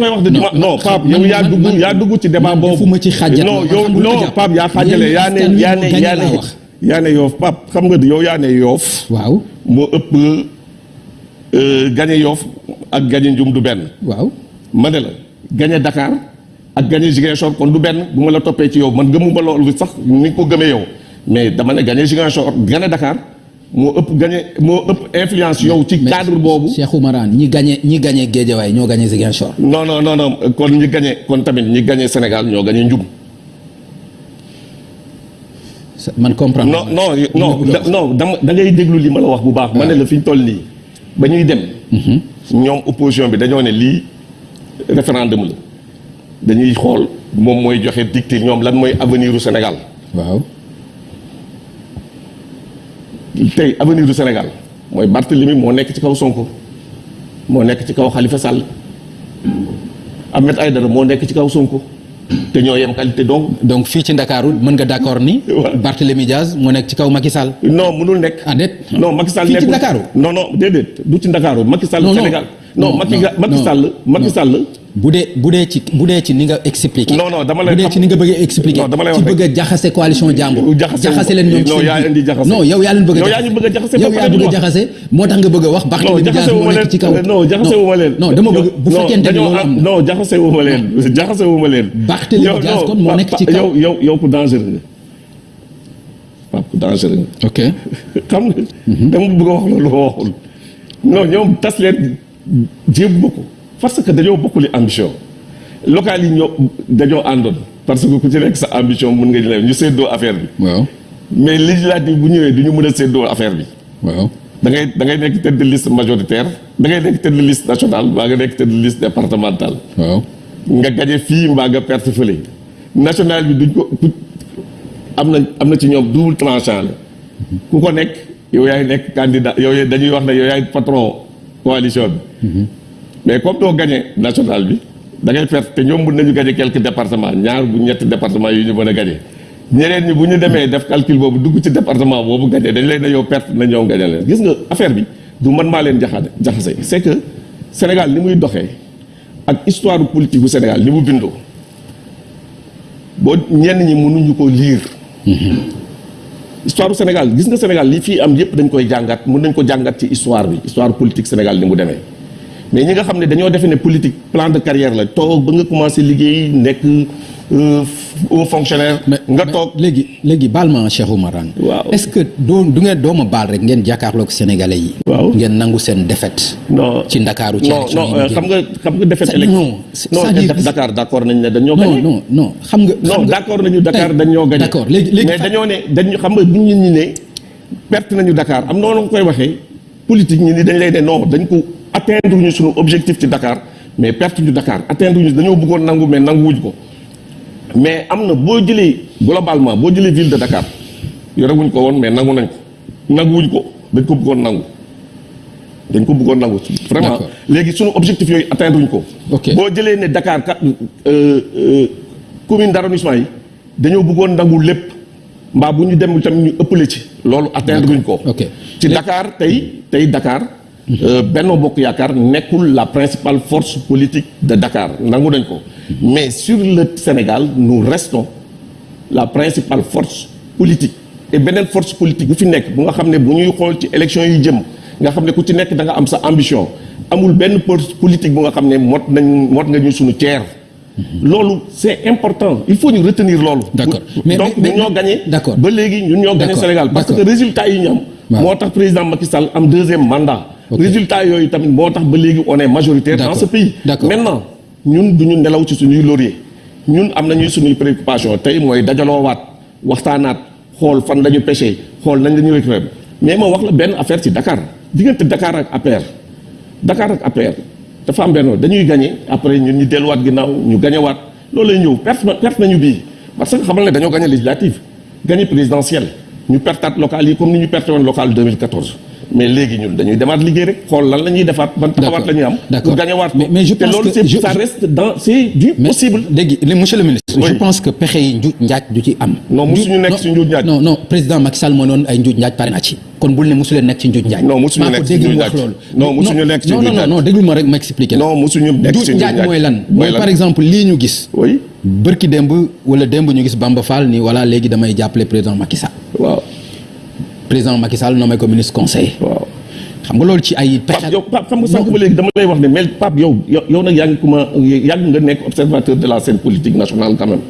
koy wax de dima non Pape yow yaa dugg yaa dugg ci débat boobu. defuma ci xàjjat non yow non Pape yaa xaajale yaa ne yaa ne yaa ne yaa ne yoof Pape xam nga yow yaa ne yoof. Waaw. Moo ëpp gañe yoof ak gañe njum du benn. Waaw. Ma ne la gañe Dakar ak gañe Ziguinchor kon du benn bu ma la toppee ci yow man gëmuma loolu sax ni nga ko gëmee yow. Mais dama ne gañe Ziguinchor gañe Dakar moo ëpp gañe moo ëpp influence yow ci cadre boobu. Cheikh Oumarane ñi gañe ñi gañe Guédiawaye ñoo gañe Ziguinchor. Non non non non kon ñi gañe kon tamit ñi gañe Sénégal ñoo njum man comprendre non non non non dama da ngay déglu li ma la wax bu baax. Ma ne la fi ñu toll nii ba ñuy dem. Ñoom opposition bi dañoo ne lii référendum la. Dañuy xool moom mooy joxe dicté ñoom lan mooy avenir u Sénégal. Waaw tey avenir du Sénégal mooy Barthélemy moo nekk ci kaw Sonko moo nekk ci kaw Khalifa Sall Ahmed Aïdara moo nekk ci kaw Sonko te ñoo yem qualité donc. donc fii ci Ndakaaru mën nga d'accord ni. waaw Barthélemy Diaz moo nekk ci kaw Macky Sall. non mënul nekk. ah déet. non Macky Sall fii ci Ndakaaru? non non déedéet du ci Ndakaaru Macky Sall Sénégal. non Macky Macky Sall Macky. Sall. Bu dee bu dee ci bu dee ci ni nga expliqué. Non, non, dama lay bu dee ci ni nga bëgg a expliqué. Non, dama lay ci wax rek. bëgg a jaxase coalition jàmbur. Jaxase- leen ñoom ci non, yaa indi jaxase. non yow yaa leen bëgg a Yow yaa ñu bëgg a jaxase yow yaa bëgg a jaxase moo tax nga bëgg a wax. Barthélemy Diaz jaxase wu ma nekk ci kaw. leen non jaxase wu ma leen. non dama bëgg bu fekkente dañoo loolu am- na. non jaxase wu ma leen jaxase wu ma leen. Barthélemy Yow- non, ci yow yow yow ku dangereux. Pape ku dangereux ok xam nga. dama bëgg a wax loolu waxul. non ñoom tas leen jéem ko parce que dañoo bokkuli ambition. local yi ñoo dañoo àndoon parce que ku ci nekk sa ambition mun nga jëlee ñu séddoo affaire bi. waaw mais législative bu ñëwee du ñu mën a séddoo affaire bi. waaw. da ngay da ngay nekk tête de liste majoritaire da ngay nekk tête de liste nationale mbaa nga nekk tête de liste départementale waaw. nga gañe fii mbaa nga perte fële national bi duñ ko ku- am na am na ci ñoom double tranchant la ku ko nekk yow yaay nekk candidat yow dañuy wax ne yow yaay patron coalition bi mais comme doo gañe national bi da gañe quelques départements. Ñaar départements yu ñu mën a gañe ñeneen ñi bu ñu demee def calcul boobu dugg département gañe dañ leen yow na ñoom gañe leen. Du c'est que Sénégal ni muy politique bu Sénégal ni mu bindoo boo ñenn lire. Bu Sénégal gis nga Sénégal li fii am mën histoire bi histoire politique Sénégal ni mu demee mais ñi nga xam ne dañoo defe ne politique plan de carrière la toog ba nga commencé liggéey nekk euh, un fonctionnaire nga toog léegi léegi baal ma Cheikh Oumarane Waaw. est-ce que doo du ngeen dooma baal rek ngeen jàkkaarloog sénégalais yi. Waaw. ngeen nangu seen défaite. non ci Ndakaaru ci non élection yi non euh, xam nga xam nga défaite non, c'est- non c'est-à-dire- Dakar d'accord nañ ne dañoo non gagné non non xam nga. non d'accord nañu Dakar dañoo gagné d'accord léegi léegi mais dañoo ne dañu xam nga bu ñu ne perte nañu Dakar am noonu nga koy waxee politique ñi ni dañ lay ne non dañ ko atteindre ñu suñu objectif ci Dakar mais perte ñu Dakar atteindre ñu dañoo bëggoon nangu mais nanguwuñ ko. Mais am na boo jëlee globalement boo jëlee ville de Dakar yorewuñ ko woon mais nangu nañ ko. Nanguwuñ ko dañ ko bëggoon nangu. Dañ ko bëggoon nangu vraiment. Léegi suñu objectif yooyu atteindre wuñ ko. Ok. boo jëlee ne Dakar kat euh, euh, commune d'arrondissement yi dañoo bëggoon nangu lépp. Mbaa bu ñu dem tamit ñu ëppale ci loolu atteindre wuñ ko. Ok. ci Dakar tey tey Dakar Benno Bokk Yaakaar nekkul la principale force politique de Dakar nangu nañ ko mais sur le Sénégal nous restons la principale force politique et beneen force politique bu fi nekk bu nga xam ne bu ñuy xool ci élection yi jëm nga xam ne ku ci nekk da nga am sa ambition amul benn force politique bu nga xam ne mot nañ mot nga ñu suñu tiers loolu c'est important il faut ñu retenir loolu D'accord. Mais- donc ñun ñoo gagné D'accord. ba léegi ñun ñoo gagné. Sénégal parce que D'accord. résultat yi ñu am Waaw. moo tax président Macky Sall am deuxième mandat. Résultat yooyu tamit moo tax ba léegi on est majoritaire dans ce pays. Maintenant ñun du ñu nelaw ci suñuy laurier. Ñun am nañuy suñuy préoccupation tey mooy dajaloowaat waxtaanaat xool fan lañu pêché xool nañ la ñu récupérer mais ma wax la benn affaire ci Dakar. Diggante Dakar ak APR. Dakar ak APR dafa am benn dañuy gagné après ñun ñu delluwaat ginnaaw ñu gagnéwaat loolu lay ñëw perte perte nañu bii. Parce que xamal ne dañoo gagné législative gagné présidentielle. Ñu pertaat local yi comme ni ñu perte woon local 2014 mais léegi ñun dañuy demaat liggéey rek xool lan la ñuy defaat ban taxawaat la ñuy am D'accord. pour gagnéwaat ko Mais- mais je pense que ça reste dans c'est du possible li monsieur le ministre. Oui. je pense que pexe yi njuuj njaaj du ci am. Non, musuñu nekk non, ci njuuj njaaj. non non président Macky Sall moo noonu ay njuuj njaaj pare na ci. kon bul ne mosu leen nekk ci njuuj njaaj. Non, ko nekk ci dégg njuuj njaaj. loolu. Non, mosuñu nekk ci non njuuj non njaaj. non déglu ma rek ma expliquer non mosuñu nekk ci njuuj njaaj mooy lan? Mooy par exemple lii ñu gis. bërki démb wala démb ñu gis Bamba Fall ni voilà léegi damay jàppale président Macky Sall waaw président Macky Sall nommé ko ministre conseiller waaw. Xam nga loolu ci ay pexe Pape yow Pape xam nga sànq ba léegi dama lay wax ne mais Pape yow yow yow nag yaa ngi kuma yàgg nga nekk observateur de la scène politique nationale quand même.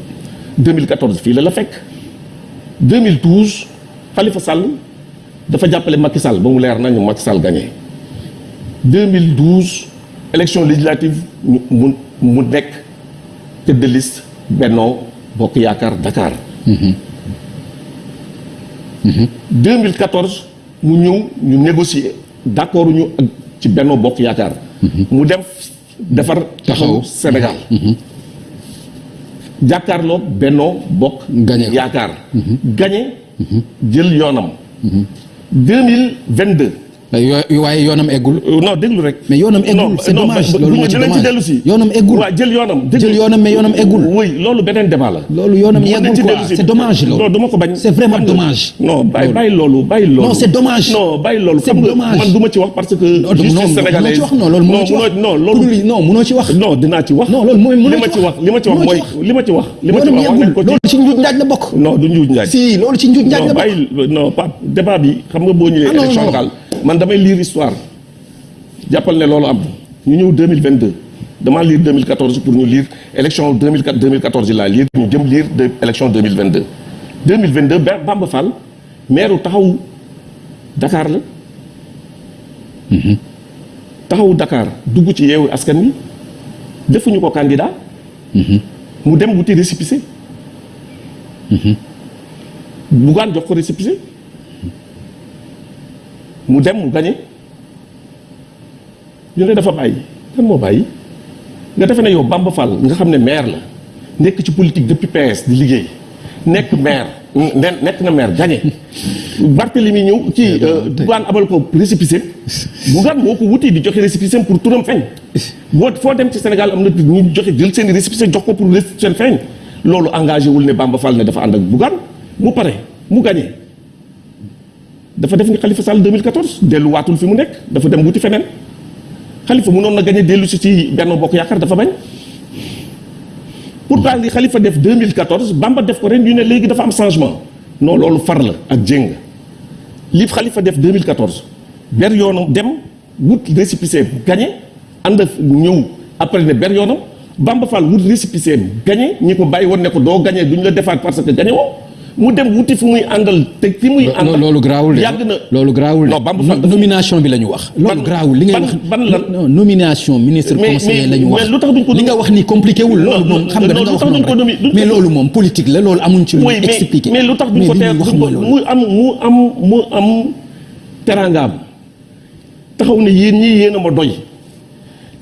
2014 fii la la fekk. 2012 Khalifa Sall dafa jàppale Macky Sall ba mu leer nañu Macky Sall gagné. 2012 élection législative mu mu nekk tête de liste Benno Bokk Yaakaar Dakar 2014 mu ñëw ñu négocier accord ñu ak ci Benno Bokk Yaakaar. Mu dem defar taxaw. Sénégal. Jàkkaarloo Benno Bokk ko. Yaakaar. Gañe jël yoonam. 2022 yoo waaye yoonam eggul Euh, non déglu rek. mais yoonam eggul non c'est non dommage loolu moo ci dommage yoonam eggul waaw jël yoonam. jël yoonam mais yoonam eggul oui loolu beneen débat la. loolu yoonam yeggul quoi c'est dommage loolu non duma ko bañ. c'est vraiment dommage non bàyyi bàyyi loolu bàyyi loolu. Non, c'est dommage. non bàyyi loolu. C'est xam nga dommage. man du ma ci wax parce que. non justice non sénégalaise non loolu munoo ci wax non loolu. Non munoo ci wax non dinaa ci wax. non loolu mooy ma ci wax li ma ci wax munoo mooy li ma ci wax. li ma ci wax wax nañ ko ci. loolu ci njuuj njaaj la bokk non du njuuj njaaj. si loolu ci njuuj njaaj non la bokk bàyyi non Pape débat bi xam nga boo ñëwee Ah, non, élection non. locale man damay lire histoire. Jàppal ne loolu am. Ñu ñëw 2022 damaa lire 2014 pour ñu lire. Élection 2004 2014 yi laa lire. Ñu jëm lire de élection 2022 2022 Ba- Bamba Fall maire taxawu Dakar la. Taxawu Dakar dugg ci yeewu askan wi. Defuñu ko candidat. Mu dem wuti récépissé. Bougane jox ko récépissé mu dem mu ñu ne dafa bàyyi. Kan moo bàyyi? Nga defe ne yow Bamba Fall nga xam ne maire la nekk ci politique depuis PS di liggéey nekk maire ne nekk na maire gagné. Barthélemy ñëw ci Bougane abal ko récépissé. Bougane moo ko wuti di joxe récépissé pour turam feeñ. Boo foo dem ci Sénégal am na ñu joxe jël seen récépissé jox ko pour seen feeñ. Loolu engagé wul ne Bamba Fall ne dafa ànd ak Bougane. Mu pare mu gagné dafa def ni Khalifa Sall 2014 delluwaatul fi mu nekk dafa dem wuti feneen. Khalifa mënoon na gagné dellu si ci Benno Bokk Yaakaar dafa bañ. Pourtant li Khalifa def 2014 Bamba def ko ren ñu ne léegi dafa am changement. Non loolu far la ak jéng. Li Khalifa def 2014 ber yoonam dem wut récépissé gagné ànd ñëw après ne ber yoonam Bamba Fall wut récépissé gagné ñi ko bàyyi woon ne ko doo gagné duñ la defaat parce que gagné woo mu dem wuti fi muy àndal te fi muy àndal loolu garaawul de. yàgg na. Loolu garaawul de. Non Bamba Fall No- nomination bi la ñu wax. Loolu Ban- garaawul li ngay wax ban lan? nomination ministre conseiller mais- la ñu wax. mais lu tax duñ ko li nga wax ni compliqué wul loolu Non, moom xam nga da wax noonu rek. mais ko- loolu moom politique la loolu amuñ ci lu mais expliqué mais lu tax duñ ko teel mu am mu am mu am teraangaam. Taxaw ne yéen ñii yéen a ma doy.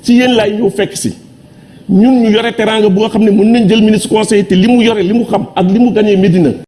Ci yéen laay ñëw fekk si. Ñun ñu yore teraanga bu nga xam ne mën nañ jël ministre conseiller te li mu yore li mu xam ak li mu gañee Médina